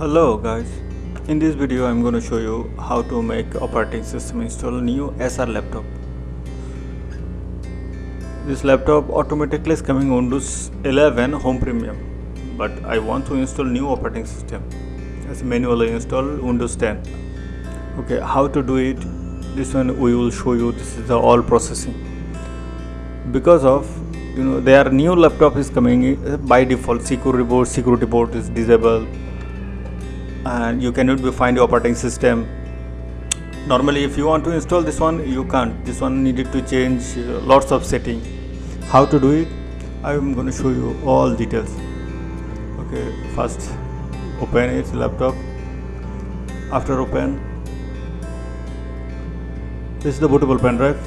Hello guys, in this video I'm going to show you how to make operating system install new Acer laptop. This laptop automatically is coming Windows 11 Home Premium, but I want to install new operating system. As manually install Windows 10. Okay, how to do it? This one we will show you. This is the all processing. Because of you know their new laptop is coming uh, by default security boot security boot is disabled and you cannot find the operating system. Normally if you want to install this one you can't. This one needed to change uh, lots of setting. How to do it? I'm going to show you all details. Okay first open its laptop. After open this is the bootable pen drive.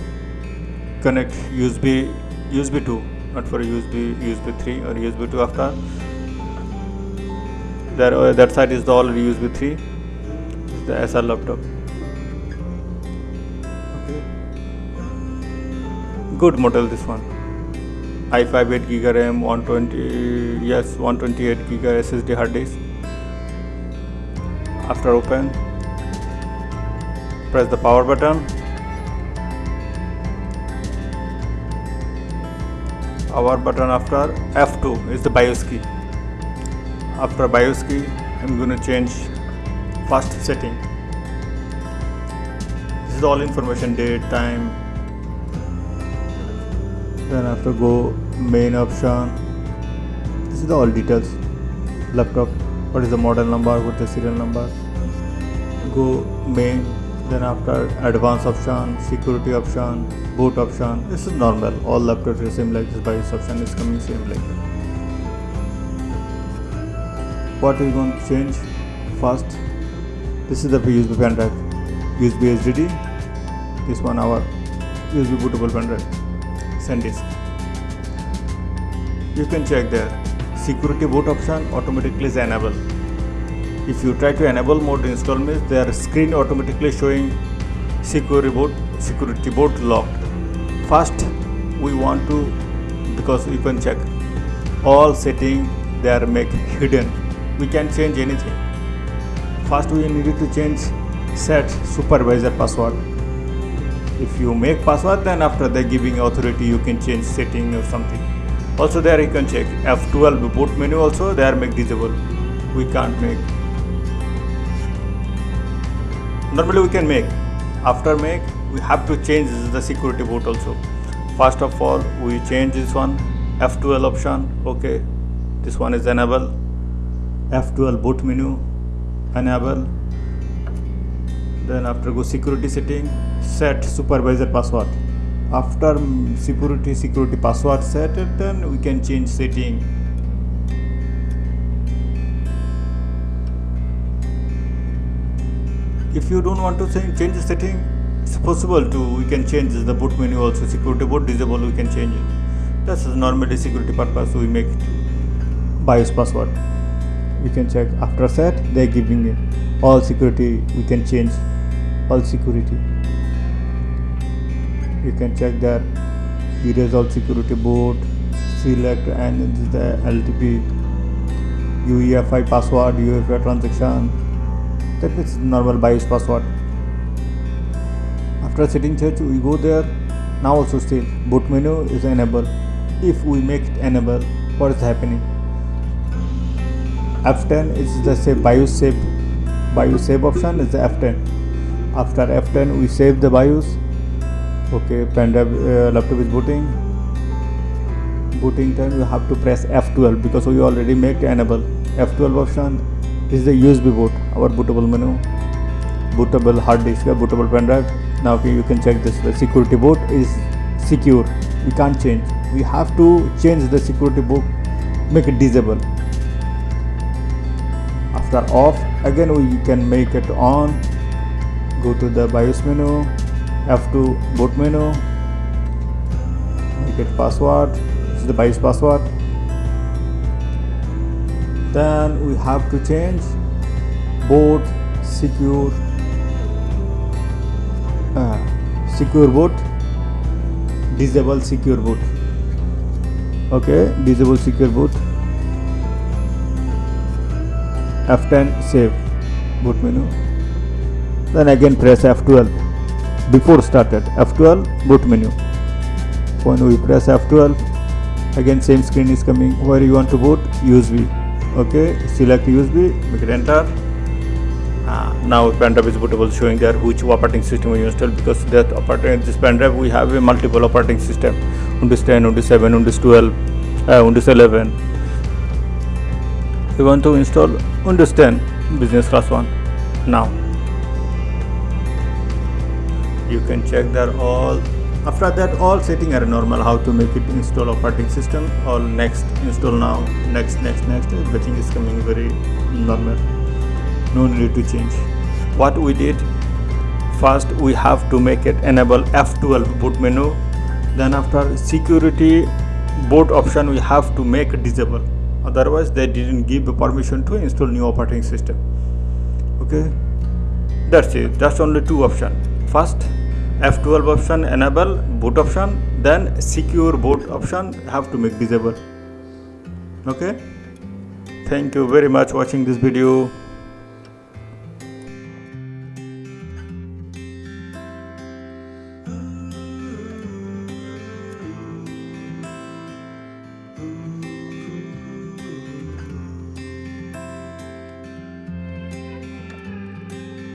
Connect usb usb 2 not for usb usb 3 or usb 2 after there uh, that side is already usb 3 this is the Acer laptop. Okay. Good model this one. i5 8 gig ram 120 yes 128 gig ssd hard disk. After open press the power button. Power button after F2 is the BIOS key. After BIOS I'm going to change first setting. This is all information date, time. Then after go main option. This is all details. Laptop. What is the model number? What is the serial number? Go main then after advanced option security option boot option this is normal all laptops are same like this BIOS option is coming same like that what is going to change first? This is the USB pen drive. USB HDD this one our USB bootable pen drive. SanDisk you can check there. Security boot option automatically is enabled. If you try to enable mode install means their screen automatically showing security boot security boot locked. First we want to because you can check all setting they are make hidden we can change anything. First we need to change set supervisor password. If you make password then after they giving authority you can change setting or something. Also there you can check f12 boot menu also there make disable we can't make. Normally we can make. After make we have to change the security boot also. First of all we change this one f12 option. Okay this one is enable f12 boot menu enable then after go security setting set supervisor password. After security security password set then we can change setting. If you don't want to change the setting it's possible to we can change the boot menu also. Security boot disable we can change it. That's normally security purpose we make it BIOS password we can check. After set they're giving it. All security we can change all security. You can check that. Erase all security boot select and the LTP UEFI password UEFI transaction. That is normal BIOS password. After setting search we go there. Now also still boot menu is enabled. If we make it enable what is happening F10 is the save BIOS save BIOS save option is the F10 after F10 we save the BIOS. Okay pen drive uh, laptop is booting. Booting time you have to press F12 because we already make enable. F12 option this is the USB boot our bootable menu. Bootable hard disk bootable pen drive. Now you can check this. The security boot is secure. We can't change. We have to change the security boot make it disable after off. Again we can make it on. Go to the BIOS menu F2 boot menu. Make it password. This is the BIOS password. Then we have to change boot secure uh, secure boot disable secure boot. Okay disable secure boot F10 save boot menu then again press F12 before started F12 boot menu when we press F12 again same screen is coming. Where you want to boot USB okay? Select USB make it enter. Uh, now pen drive is bootable showing there which operating system we install because that operating this pen drive we have a multiple operating system. Windows 10 Windows 7 Windows 12 uh, Windows 11 we want to install Windows 10 business class one. Now you can check that all after that all setting are normal how to make it install operating system all next install now next next next everything is coming very normal. No need to change. What we did first we have to make it enable f12 boot menu. Then after security boot option we have to make disable otherwise they didn't give permission to install new operating system. Okay? That's it. That's only two option first f12 option enable boot option then secure boot option have to make disable okay? Thank you very much watching this video